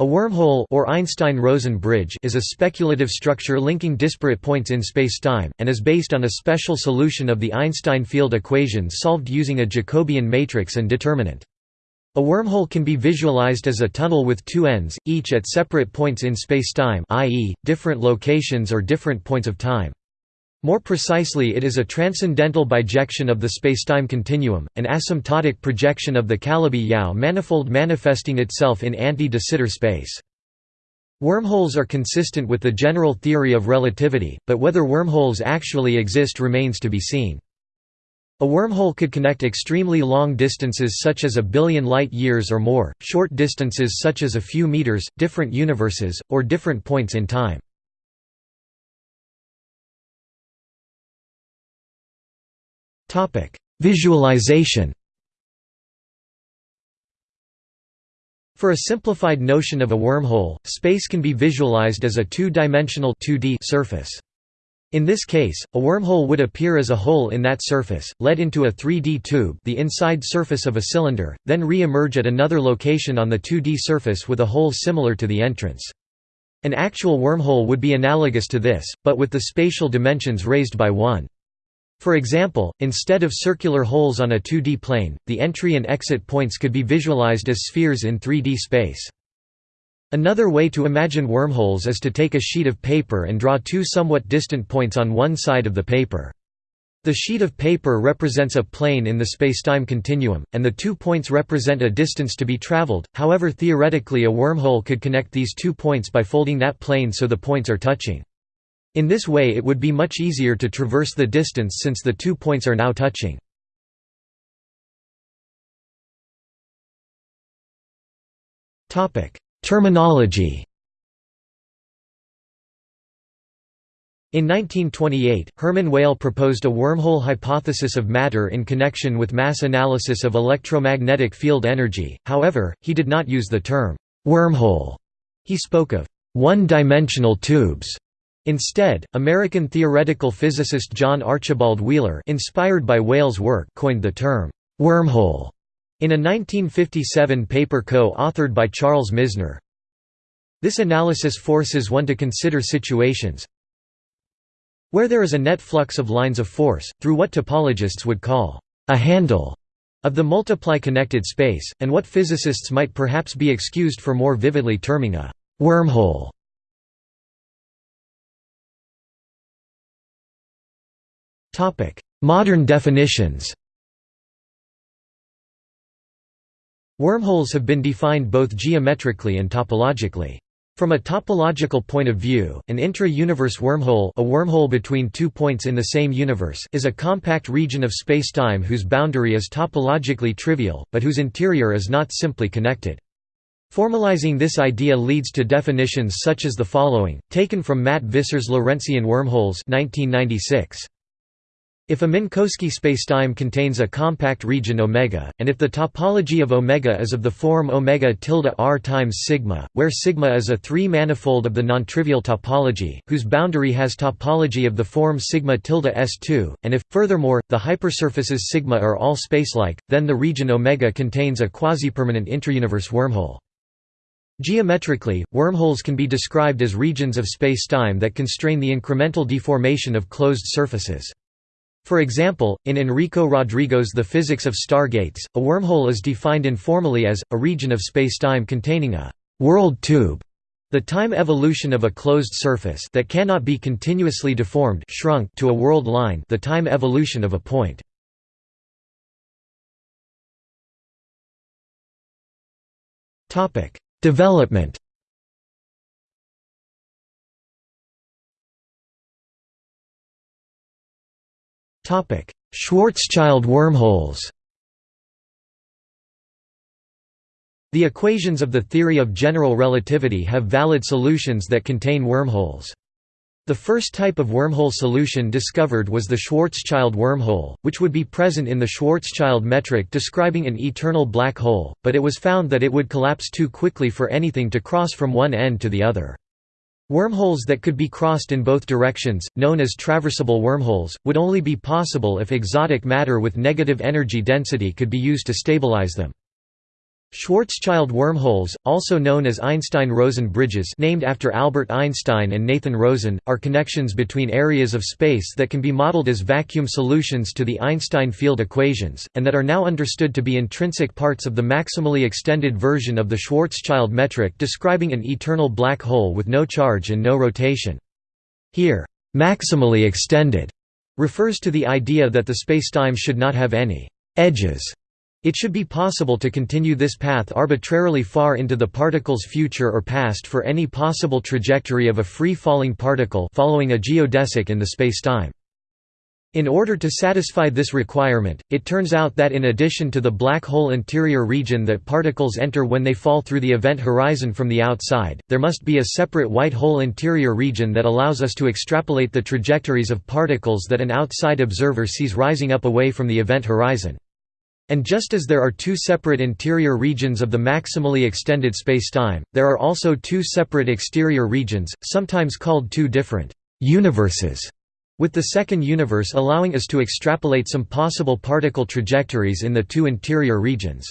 A wormhole or Einstein-Rosen bridge is a speculative structure linking disparate points in spacetime, and is based on a special solution of the Einstein field equations solved using a Jacobian matrix and determinant. A wormhole can be visualized as a tunnel with two ends, each at separate points in spacetime i.e., different locations or different points of time. More precisely it is a transcendental bijection of the spacetime continuum, an asymptotic projection of the Calabi-Yau manifold manifesting itself in anti-de Sitter space. Wormholes are consistent with the general theory of relativity, but whether wormholes actually exist remains to be seen. A wormhole could connect extremely long distances such as a billion light-years or more, short distances such as a few meters, different universes, or different points in time. Visualization For a simplified notion of a wormhole, space can be visualized as a two-dimensional 2D surface. In this case, a wormhole would appear as a hole in that surface, led into a 3D tube the inside surface of a cylinder, then re-emerge at another location on the 2D surface with a hole similar to the entrance. An actual wormhole would be analogous to this, but with the spatial dimensions raised by 1. For example, instead of circular holes on a 2D plane, the entry and exit points could be visualized as spheres in 3D space. Another way to imagine wormholes is to take a sheet of paper and draw two somewhat distant points on one side of the paper. The sheet of paper represents a plane in the spacetime continuum, and the two points represent a distance to be traveled, however theoretically a wormhole could connect these two points by folding that plane so the points are touching. In this way it would be much easier to traverse the distance since the two points are now touching. Terminology In 1928, Hermann Weyl proposed a wormhole hypothesis of matter in connection with mass analysis of electromagnetic field energy, however, he did not use the term «wormhole». He spoke of «one-dimensional tubes» Instead, American theoretical physicist John Archibald Wheeler inspired by Weyl's work coined the term, "'wormhole' in a 1957 paper co-authored by Charles Misner. This analysis forces one to consider situations where there is a net flux of lines of force, through what topologists would call a handle of the multiply connected space, and what physicists might perhaps be excused for more vividly terming a wormhole. Modern definitions Wormholes have been defined both geometrically and topologically. From a topological point of view, an intra-universe wormhole a wormhole between two points in the same universe is a compact region of spacetime whose boundary is topologically trivial, but whose interior is not simply connected. Formalizing this idea leads to definitions such as the following, taken from Matt Visser's Lorentzian wormholes 1996. If a Minkowski spacetime contains a compact region omega, and if the topology of omega is of the form omega tilde r times sigma, where sigma is a three-manifold of the nontrivial topology, whose boundary has topology of the form sigma tilde s2, and if, furthermore, the hypersurfaces sigma are all spacelike, then the region omega contains a quasi-permanent intrauniverse wormhole. Geometrically, wormholes can be described as regions of spacetime that constrain the incremental deformation of closed surfaces. For example, in Enrico Rodrigo's The Physics of Stargates, a wormhole is defined informally as, a region of spacetime containing a «world tube» the time evolution of a closed surface that cannot be continuously deformed shrunk to a world line the time evolution of a point. Development Schwarzschild wormholes The equations of the theory of general relativity have valid solutions that contain wormholes. The first type of wormhole solution discovered was the Schwarzschild wormhole, which would be present in the Schwarzschild metric describing an eternal black hole, but it was found that it would collapse too quickly for anything to cross from one end to the other. Wormholes that could be crossed in both directions, known as traversable wormholes, would only be possible if exotic matter with negative energy density could be used to stabilize them. Schwarzschild wormholes, also known as Einstein-Rosen bridges named after Albert Einstein and Nathan Rosen, are connections between areas of space that can be modeled as vacuum solutions to the Einstein field equations, and that are now understood to be intrinsic parts of the maximally extended version of the Schwarzschild metric describing an eternal black hole with no charge and no rotation. Here, "'maximally extended' refers to the idea that the spacetime should not have any «edges» It should be possible to continue this path arbitrarily far into the particle's future or past for any possible trajectory of a free-falling particle following a geodesic in the spacetime. In order to satisfy this requirement, it turns out that in addition to the black hole interior region that particles enter when they fall through the event horizon from the outside, there must be a separate white hole interior region that allows us to extrapolate the trajectories of particles that an outside observer sees rising up away from the event horizon. And just as there are two separate interior regions of the maximally extended spacetime, there are also two separate exterior regions, sometimes called two different «universes», with the second universe allowing us to extrapolate some possible particle trajectories in the two interior regions.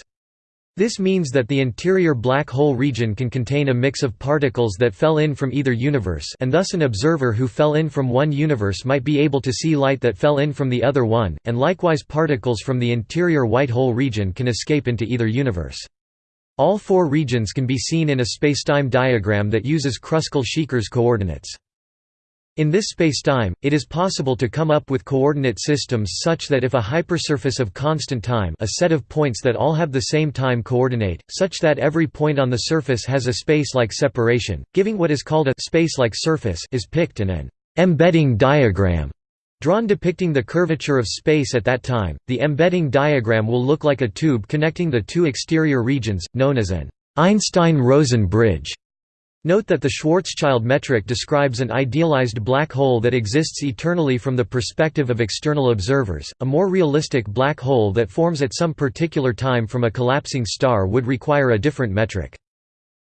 This means that the interior black hole region can contain a mix of particles that fell in from either universe and thus an observer who fell in from one universe might be able to see light that fell in from the other one, and likewise particles from the interior white hole region can escape into either universe. All four regions can be seen in a spacetime diagram that uses Kruskal-Szekeres coordinates. In this spacetime, it is possible to come up with coordinate systems such that if a hypersurface of constant time a set of points that all have the same time coordinate, such that every point on the surface has a space-like separation, giving what is called a space-like surface is picked and an embedding diagram drawn depicting the curvature of space at that time, the embedding diagram will look like a tube connecting the two exterior regions, known as an Einstein-Rosen bridge. Note that the Schwarzschild metric describes an idealized black hole that exists eternally from the perspective of external observers. A more realistic black hole that forms at some particular time from a collapsing star would require a different metric.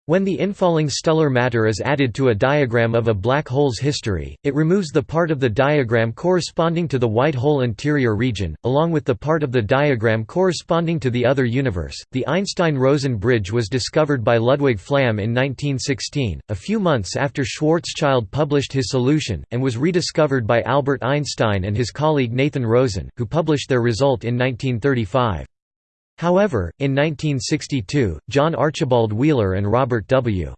When the infalling stellar matter is added to a diagram of a black hole's history, it removes the part of the diagram corresponding to the white hole interior region, along with the part of the diagram corresponding to the other universe. The Einstein-Rosen bridge was discovered by Ludwig Flamm in 1916, a few months after Schwarzschild published his solution, and was rediscovered by Albert Einstein and his colleague Nathan Rosen, who published their result in 1935. However, in 1962, John Archibald Wheeler and Robert W.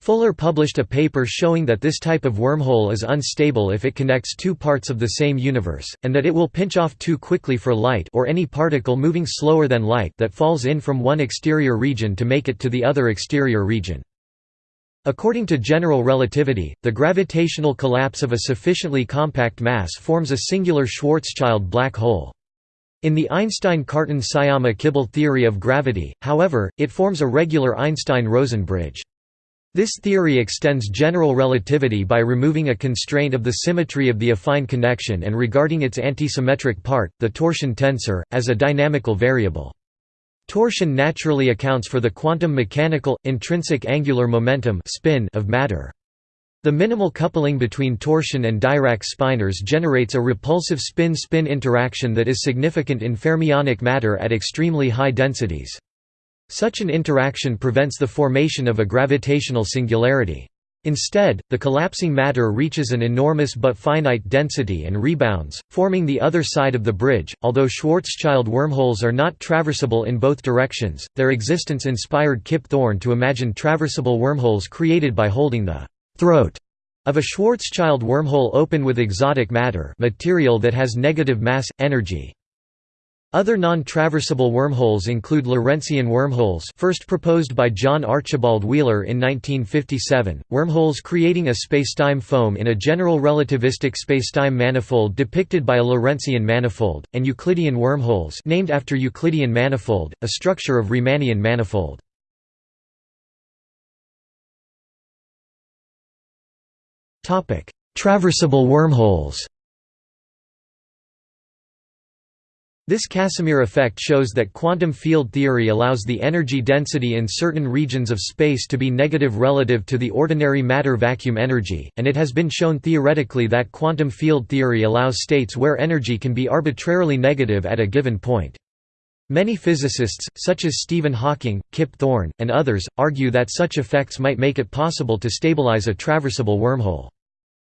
Fuller published a paper showing that this type of wormhole is unstable if it connects two parts of the same universe, and that it will pinch off too quickly for light or any particle moving slower than light that falls in from one exterior region to make it to the other exterior region. According to general relativity, the gravitational collapse of a sufficiently compact mass forms a singular Schwarzschild black hole. In the Einstein-Cartan-Sciama-Kibble theory of gravity, however, it forms a regular Einstein-Rosen bridge. This theory extends general relativity by removing a constraint of the symmetry of the affine connection and regarding its antisymmetric part, the torsion tensor, as a dynamical variable. Torsion naturally accounts for the quantum mechanical, intrinsic angular momentum spin of matter. The minimal coupling between torsion and Dirac spinors generates a repulsive spin-spin interaction that is significant in fermionic matter at extremely high densities. Such an interaction prevents the formation of a gravitational singularity. Instead, the collapsing matter reaches an enormous but finite density and rebounds, forming the other side of the bridge. Although Schwarzschild wormholes are not traversable in both directions, their existence inspired Kip Thorne to imagine traversable wormholes created by holding the throat of a Schwarzschild wormhole open with exotic matter material that has negative mass, energy. Other non-traversable wormholes include Lorentzian wormholes first proposed by John Archibald Wheeler in 1957, wormholes creating a spacetime foam in a general relativistic spacetime manifold depicted by a Lorentzian manifold, and Euclidean wormholes named after Euclidean manifold, a structure of Riemannian manifold. Traversable wormholes This Casimir effect shows that quantum field theory allows the energy density in certain regions of space to be negative relative to the ordinary matter vacuum energy, and it has been shown theoretically that quantum field theory allows states where energy can be arbitrarily negative at a given point. Many physicists, such as Stephen Hawking, Kip Thorne, and others, argue that such effects might make it possible to stabilize a traversable wormhole.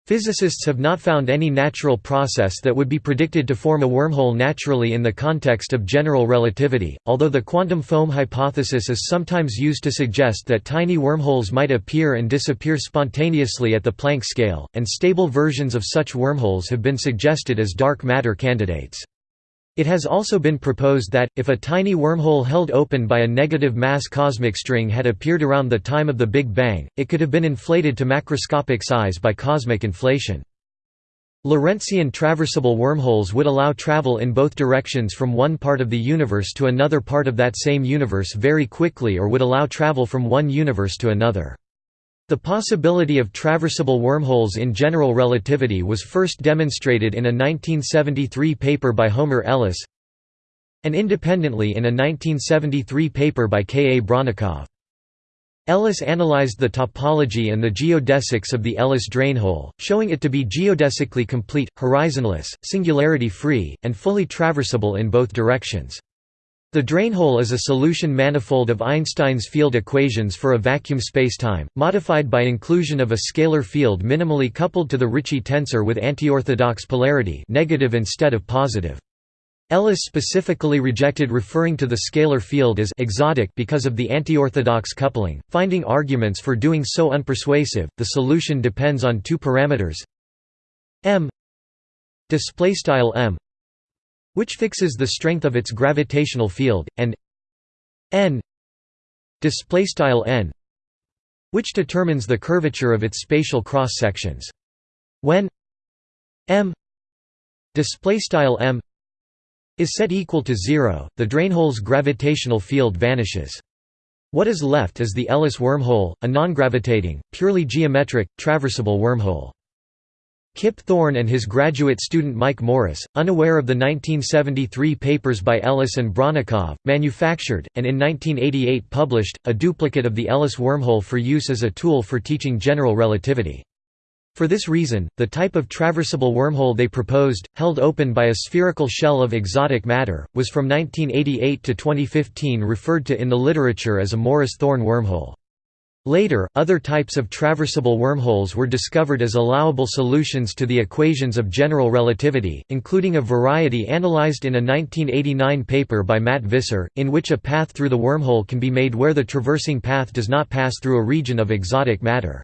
Physicists have not found any natural process that would be predicted to form a wormhole naturally in the context of general relativity, although the quantum foam hypothesis is sometimes used to suggest that tiny wormholes might appear and disappear spontaneously at the Planck scale, and stable versions of such wormholes have been suggested as dark matter candidates. It has also been proposed that, if a tiny wormhole held open by a negative mass cosmic string had appeared around the time of the Big Bang, it could have been inflated to macroscopic size by cosmic inflation. Lorentzian traversable wormholes would allow travel in both directions from one part of the universe to another part of that same universe very quickly or would allow travel from one universe to another. The possibility of traversable wormholes in general relativity was first demonstrated in a 1973 paper by Homer Ellis and independently in a 1973 paper by K. A. Bronnikov. Ellis analyzed the topology and the geodesics of the Ellis drainhole, showing it to be geodesically complete, horizonless, singularity-free, and fully traversable in both directions. The drainhole is a solution manifold of Einstein's field equations for a vacuum spacetime, modified by inclusion of a scalar field minimally coupled to the Ricci tensor with antiorthodox polarity negative instead of positive. Ellis specifically rejected referring to the scalar field as exotic because of the antiorthodox coupling, finding arguments for doing so unpersuasive. The solution depends on two parameters m m which fixes the strength of its gravitational field, and n n which determines the curvature of its spatial cross sections. When m m is set equal to zero, the drainhole's gravitational field vanishes. What is left is the Ellis wormhole, a non-gravitating, purely geometric, traversable wormhole. Kip Thorne and his graduate student Mike Morris, unaware of the 1973 papers by Ellis and Bronnikov, manufactured, and in 1988 published, a duplicate of the Ellis wormhole for use as a tool for teaching general relativity. For this reason, the type of traversable wormhole they proposed, held open by a spherical shell of exotic matter, was from 1988 to 2015 referred to in the literature as a Morris-Thorne wormhole. Later, other types of traversable wormholes were discovered as allowable solutions to the equations of general relativity, including a variety analyzed in a 1989 paper by Matt Visser, in which a path through the wormhole can be made where the traversing path does not pass through a region of exotic matter.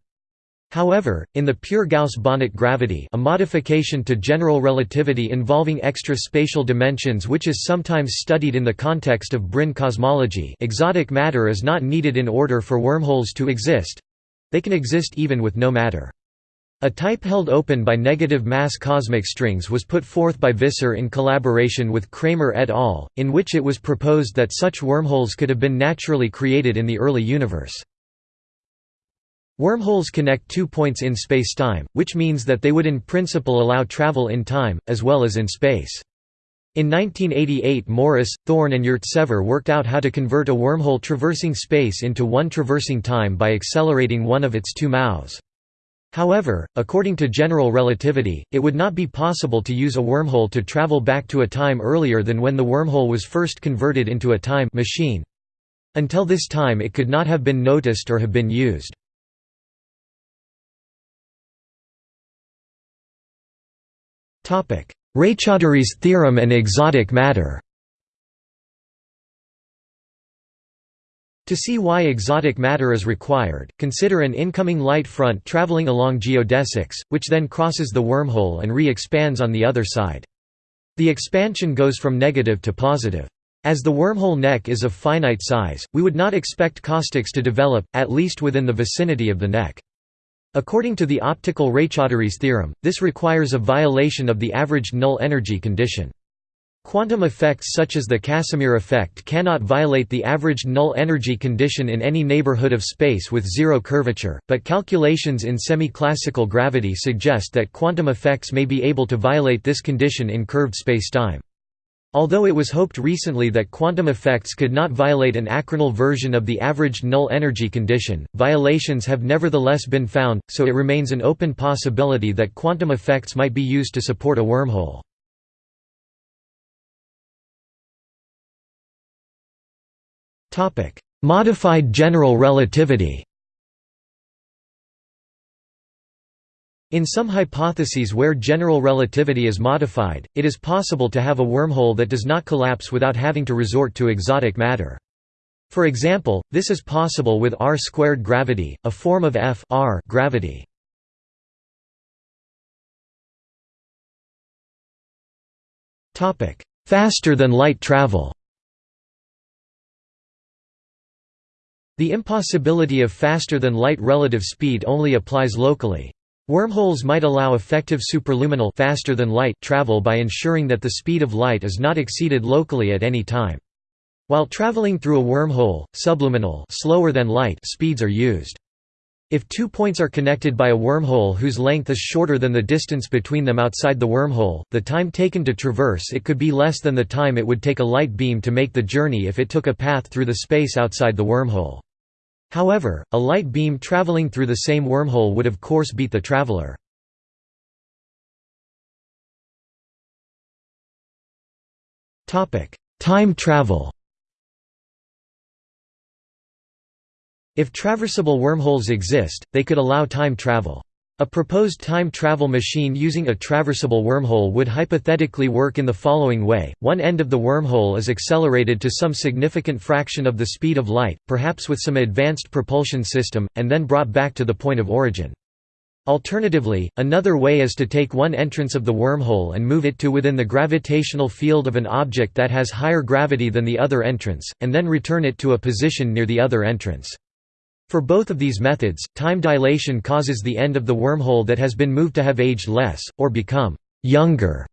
However, in the pure Gauss-Bonnet gravity a modification to general relativity involving extra spatial dimensions which is sometimes studied in the context of brane cosmology exotic matter is not needed in order for wormholes to exist—they can exist even with no matter. A type held open by negative mass cosmic strings was put forth by Visser in collaboration with Cramer et al., in which it was proposed that such wormholes could have been naturally created in the early universe. Wormholes connect two points in spacetime, which means that they would in principle allow travel in time, as well as in space. In 1988 Morris, Thorne and Yurtsever worked out how to convert a wormhole traversing space into one traversing time by accelerating one of its two mouths. However, according to general relativity, it would not be possible to use a wormhole to travel back to a time earlier than when the wormhole was first converted into a time machine. Until this time it could not have been noticed or have been used. Raychaudhuri's theorem and exotic matter To see why exotic matter is required, consider an incoming light front traveling along geodesics, which then crosses the wormhole and re-expands on the other side. The expansion goes from negative to positive. As the wormhole neck is of finite size, we would not expect caustics to develop, at least within the vicinity of the neck. According to the optical Raychaudhuri's theorem, this requires a violation of the averaged null energy condition. Quantum effects such as the Casimir effect cannot violate the averaged null energy condition in any neighborhood of space with zero curvature, but calculations in semi-classical gravity suggest that quantum effects may be able to violate this condition in curved spacetime. Although it was hoped recently that quantum effects could not violate an achronal version of the averaged null energy condition, violations have nevertheless been found, so it remains an open possibility that quantum effects might be used to support a wormhole. Modified general relativity In some hypotheses where general relativity is modified, it is possible to have a wormhole that does not collapse without having to resort to exotic matter. For example, this is possible with r-squared gravity, a form of f r gravity. Faster than light travel The impossibility of faster than light relative speed only applies locally. Wormholes might allow effective superluminal faster than light travel by ensuring that the speed of light is not exceeded locally at any time. While traveling through a wormhole, subluminal slower than light speeds are used. If two points are connected by a wormhole whose length is shorter than the distance between them outside the wormhole, the time taken to traverse it could be less than the time it would take a light beam to make the journey if it took a path through the space outside the wormhole. However, a light beam traveling through the same wormhole would of course beat the traveler. Time travel If traversable wormholes exist, they could allow time travel. A proposed time travel machine using a traversable wormhole would hypothetically work in the following way, one end of the wormhole is accelerated to some significant fraction of the speed of light, perhaps with some advanced propulsion system, and then brought back to the point of origin. Alternatively, another way is to take one entrance of the wormhole and move it to within the gravitational field of an object that has higher gravity than the other entrance, and then return it to a position near the other entrance. For both of these methods, time dilation causes the end of the wormhole that has been moved to have aged less, or become «younger»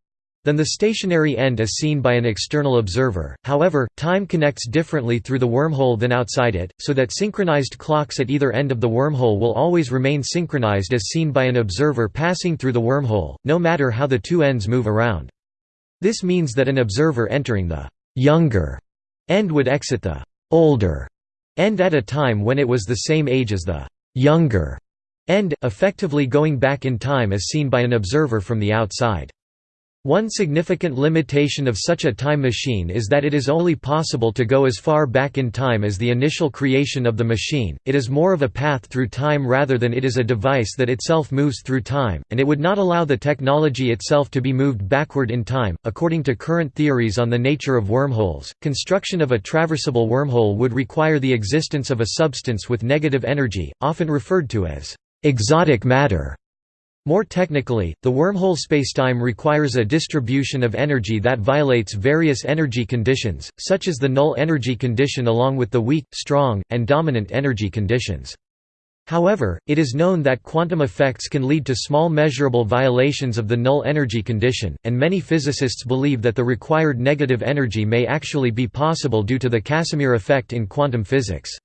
than the stationary end as seen by an external observer. However, time connects differently through the wormhole than outside it, so that synchronized clocks at either end of the wormhole will always remain synchronized as seen by an observer passing through the wormhole, no matter how the two ends move around. This means that an observer entering the younger end would exit the older end at a time when it was the same age as the younger end, effectively going back in time as seen by an observer from the outside. One significant limitation of such a time machine is that it is only possible to go as far back in time as the initial creation of the machine, it is more of a path through time rather than it is a device that itself moves through time, and it would not allow the technology itself to be moved backward in time. According to current theories on the nature of wormholes, construction of a traversable wormhole would require the existence of a substance with negative energy, often referred to as exotic matter. More technically, the wormhole spacetime requires a distribution of energy that violates various energy conditions, such as the null energy condition along with the weak, strong, and dominant energy conditions. However, it is known that quantum effects can lead to small measurable violations of the null energy condition, and many physicists believe that the required negative energy may actually be possible due to the Casimir effect in quantum physics.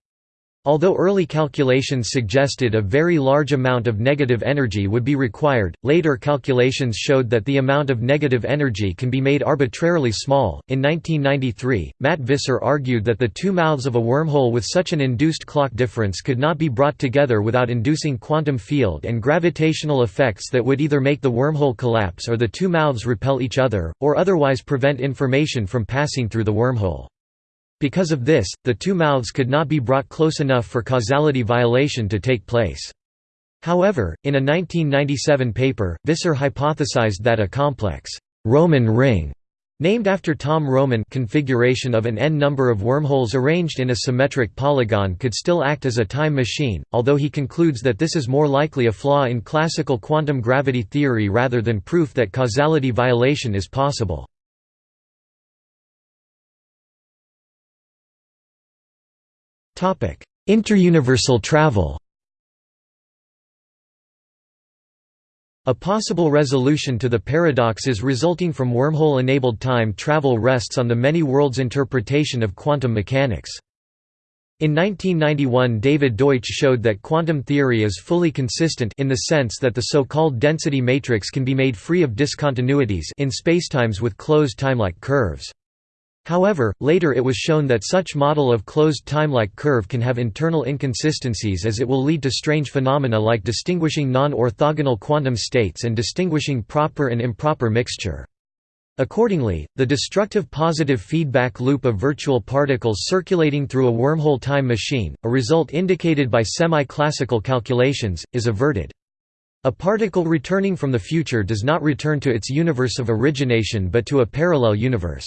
Although early calculations suggested a very large amount of negative energy would be required, later calculations showed that the amount of negative energy can be made arbitrarily small. In 1993, Matt Visser argued that the two mouths of a wormhole with such an induced clock difference could not be brought together without inducing quantum field and gravitational effects that would either make the wormhole collapse or the two mouths repel each other, or otherwise prevent information from passing through the wormhole. Because of this, the two mouths could not be brought close enough for causality violation to take place. However, in a 1997 paper, Visser hypothesized that a complex Roman ring named after Tom Roman configuration of an n number of wormholes arranged in a symmetric polygon could still act as a time machine, although he concludes that this is more likely a flaw in classical quantum gravity theory rather than proof that causality violation is possible. Interuniversal travel A possible resolution to the paradoxes resulting from wormhole-enabled time travel rests on the many worlds interpretation of quantum mechanics. In 1991 David Deutsch showed that quantum theory is fully consistent in the sense that the so-called density matrix can be made free of discontinuities in spacetimes with closed timelike curves. However, later it was shown that such model of closed timelike curve can have internal inconsistencies as it will lead to strange phenomena like distinguishing non-orthogonal quantum states and distinguishing proper and improper mixture. Accordingly, the destructive positive feedback loop of virtual particles circulating through a wormhole time machine, a result indicated by semi-classical calculations, is averted. A particle returning from the future does not return to its universe of origination but to a parallel universe.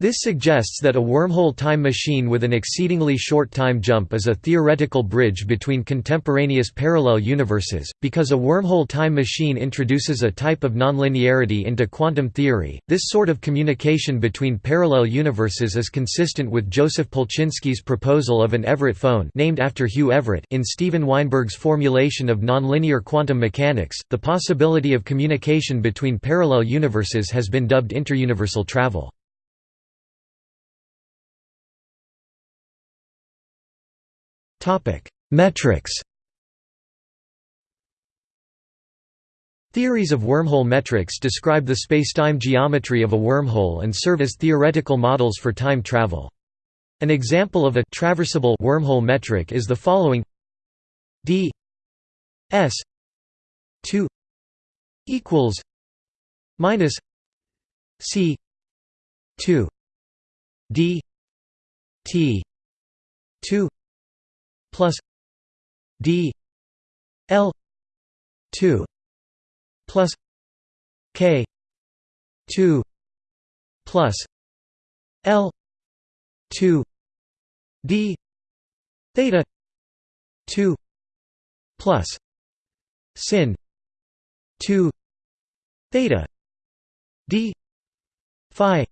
This suggests that a wormhole time machine with an exceedingly short time jump is a theoretical bridge between contemporaneous parallel universes. Because a wormhole time machine introduces a type of nonlinearity into quantum theory, this sort of communication between parallel universes is consistent with Joseph Polchinski's proposal of an Everett phone named after Hugh Everett in Steven Weinberg's formulation of nonlinear quantum mechanics. The possibility of communication between parallel universes has been dubbed interuniversal travel. Metrics Theories of wormhole metrics describe the spacetime geometry of a wormhole and serve as theoretical models for time travel. An example of a traversable wormhole metric is the following d s 2 equals minus c 2 d t 2 plus d l 2 plus k 2 plus l 2 d theta 2 plus sin 2 theta d phi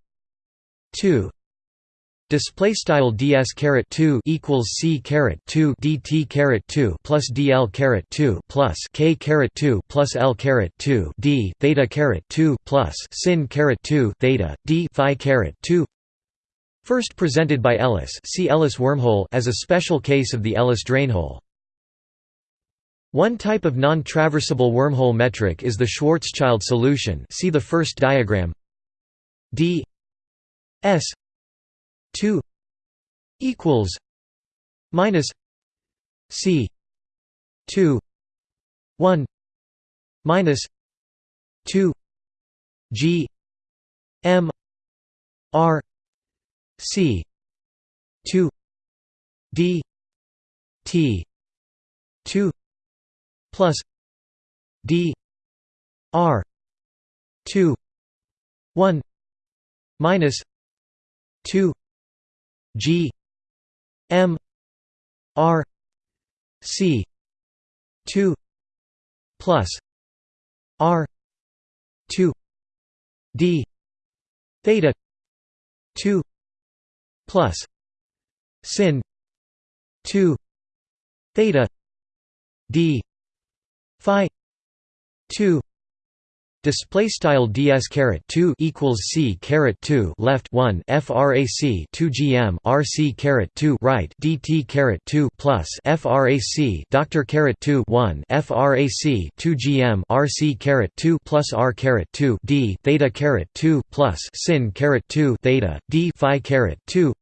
2 Display style ds caret 2 equals c caret 2 dt caret 2 plus dl caret 2 plus k caret 2 plus l caret 2 d theta caret 2 plus sin caret 2 theta d phi caret 2. First presented by Ellis, see Ellis wormhole as a special case of the Ellis drainhole. One type of non-traversable wormhole metric is the Schwarzschild solution. See the first diagram. d s 2 equals minus c 2 1 minus 2 g m r c 2 d t 2 plus d r 2 1 minus 2 G M R C two plus R two D theta two plus sin two theta D Phi two Display style ds caret 2 equals c caret 2 left 1 frac 2 gm rc caret 2 right dt caret 2 plus frac doctor caret 2 1 frac 2 gm rc caret 2 plus r caret 2 d theta caret 2 plus sin caret 2 theta d phi caret 2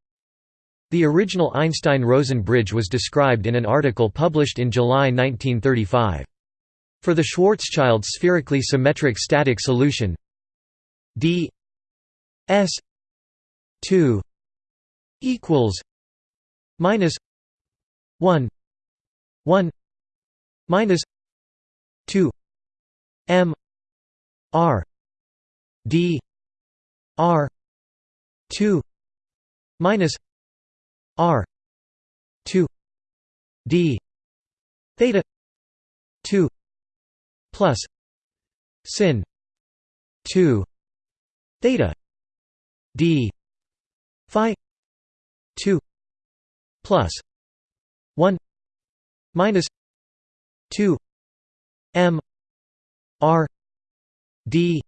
the original Einstein-Rosen bridge was described in an article published in July 1935. For the Schwarzschild spherically symmetric static solution. D s 2 equals minus 1 1 minus 2 m r d r 2 minus r 2 d theta 2 plus sin 2 theta d phi 2 plus 1 minus 2 m r d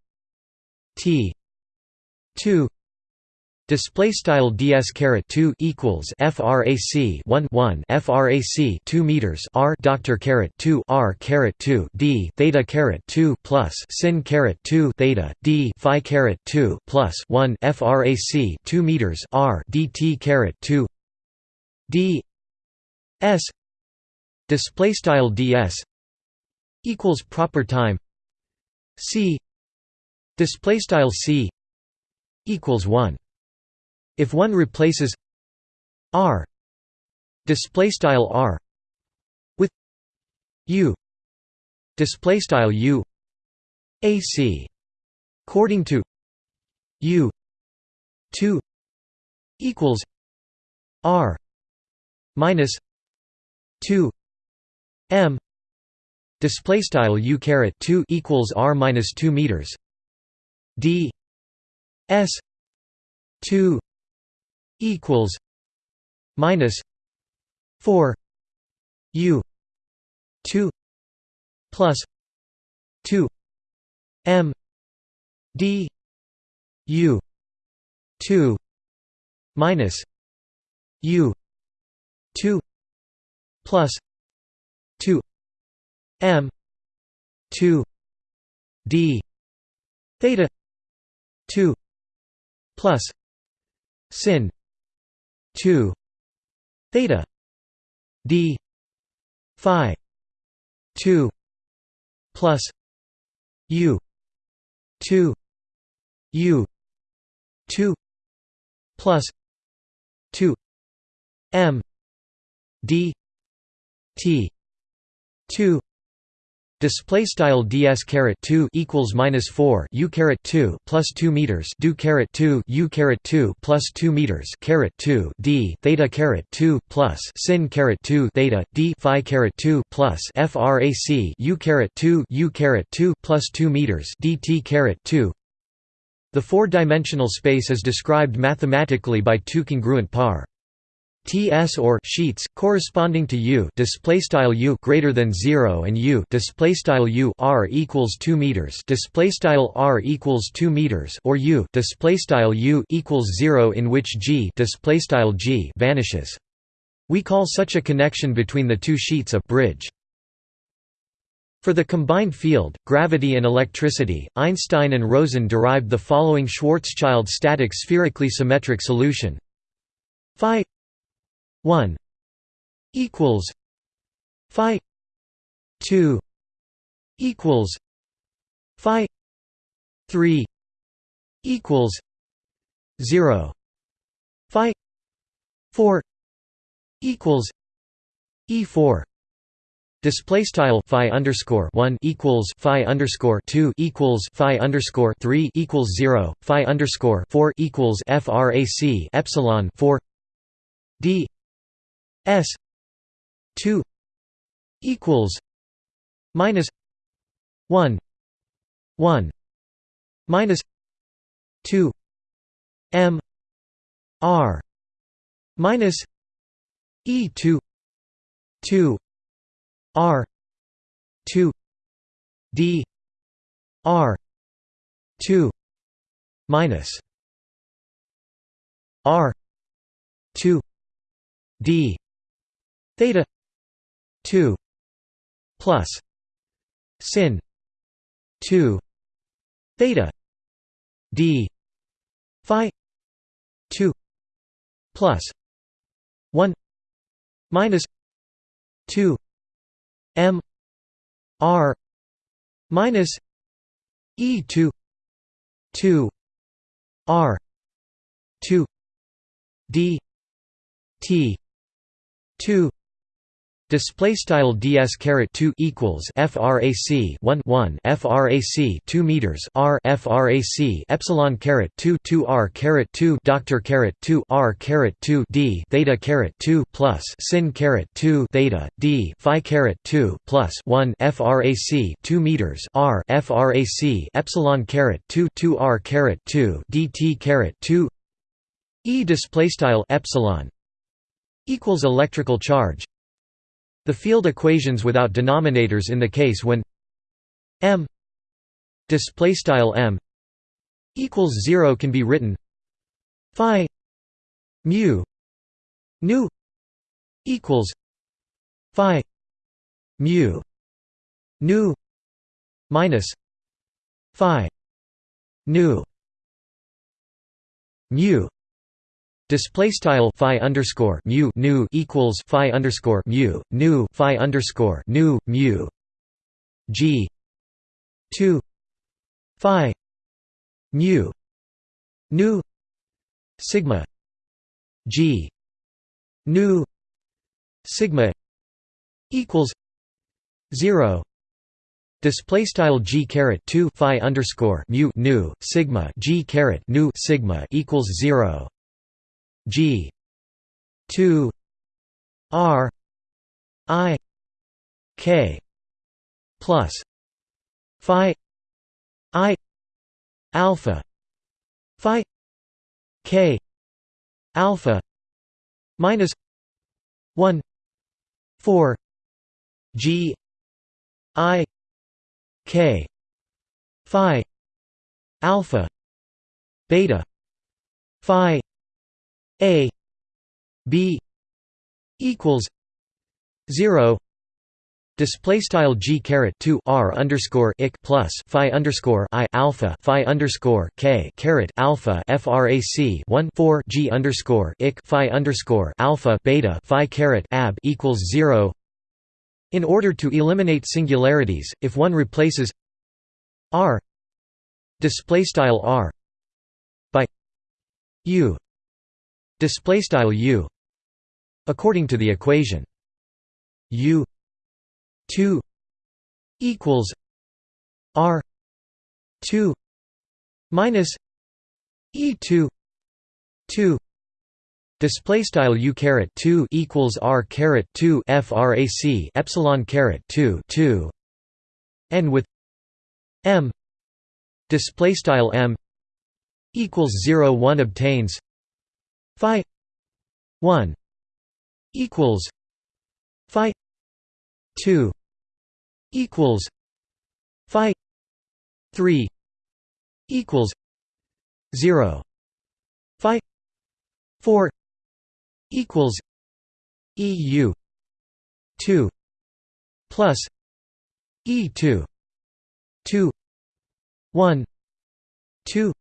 t 2 Display style ds caret 2 equals frac 1 1 frac 2 meters r doctor caret 2 r caret 2 d theta caret 2 plus sin caret 2 theta d phi caret 2 plus 1 frac 2 meters r dt caret 2 d s display style ds equals proper time. C display style c equals 1 if one replaces r display style r with u display style u ac according to u 2 equals r minus 2 m display style u caret 2 equals r minus 2 meters d s 2 equals minus 4 u 2 plus 2 m d u 2 minus u 2 plus 2 m 2 d theta 2 plus sin 2 theta d phi 2 plus u 2 u 2 plus 2 m d t 2 Display style ds caret two equals minus four u caret two plus two meters do caret two u caret two plus two meters caret two d theta caret two plus sin caret two theta d phi caret two plus frac u caret two u caret two plus two meters dt caret two. The four-dimensional space is described mathematically by two congruent par TS or sheets corresponding to U display style U greater than 0 and U display style U R equals 2 meters display style R equals 2 meters or U display style U equals 0 in which G display style G vanishes. We call such a connection between the two sheets a bridge. For the combined field, gravity and electricity, Einstein and Rosen derived the following Schwarzschild static spherically symmetric solution. Phi 1 equals phi 2 equals phi 3 equals 0 phi 4 equals e4 Display style phi underscore one equals phi underscore two equals phi underscore three equals zero phi underscore four equals frac epsilon four d S two equals minus one one minus two M R minus E two two R two D R two minus R two D theta 2 plus sin 2 theta d phi 2 plus 1 minus 2 m r minus e2 2 r 2 d t 2 display style ds caret 2 equals frac 1 1 frac 2 meters r frac epsilon caret 2 2 r caret 2 doctor caret 2 r caret 2 d theta caret 2 plus sin caret 2 theta d phi caret 2 plus 1 frac 2 meters r frac epsilon caret 2 2 r caret 2 dt caret 2 e display style epsilon equals electrical charge the field equations without denominators in the case when m display style m equals 0 can be written phi mu nu equals phi mu nu minus phi nu mu Display style phi underscore mu nu equals phi underscore mu nu phi underscore nu mu g two phi mu nu sigma g nu sigma equals 0 Display style g caret two phi underscore mu nu sigma g caret nu sigma equals zero. G. two. R. I. K. plus phi I alpha phi K alpha minus one four G I k phi alpha beta phi a b equals 0 Display style g caret two r underscore ik plus phi underscore i alpha phi underscore k caret alpha frac one four g underscore ik phi underscore alpha beta phi caret ab equals zero. In order to eliminate singularities, if one replaces r display style r by u display style u according to the equation. U 2 equals r 2 minus e2 2 Display style u caret two equals r caret two frac epsilon caret two two, and with m display style m equals zero one obtains phi one equals phi two equals phi three equals zero phi four equals EU two plus E two two one two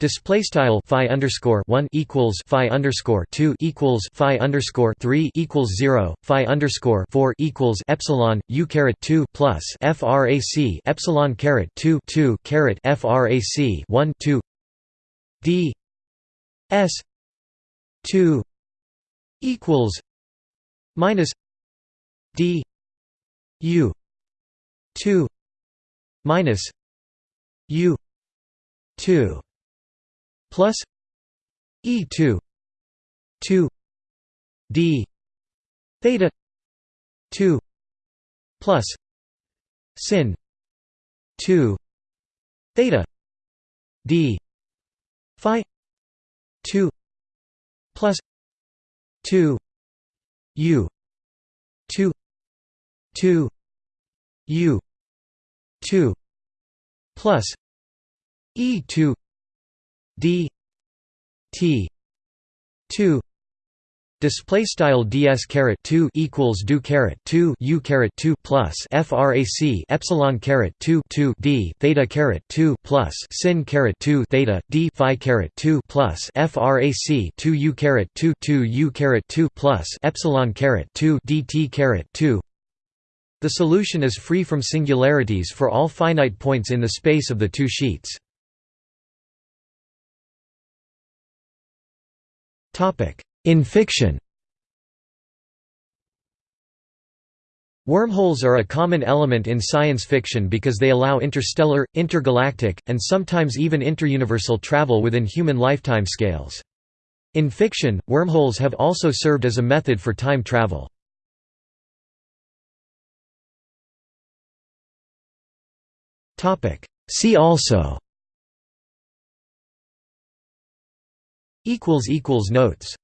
Display style phi underscore one equals phi underscore two equals phi underscore three equals zero phi underscore four equals epsilon u caret two plus frac epsilon caret two two caret frac one two d s two equals minus d u 2 minus u 2 plus e2 2 d theta 2 plus sin 2 theta d phi 2 plus 2 u 2 2 u 2 plus e2 d t 2 Display style ds caret two equals do caret two u caret two plus frac epsilon caret two two d theta caret two plus sin caret two theta d phi caret two plus frac two u caret two two u caret two plus epsilon caret two dt caret two. The solution is free from singularities for all finite points in the space of the two sheets. In fiction Wormholes are a common element in science fiction because they allow interstellar, intergalactic, and sometimes even interuniversal travel within human lifetime scales. In fiction, wormholes have also served as a method for time travel. See also Notes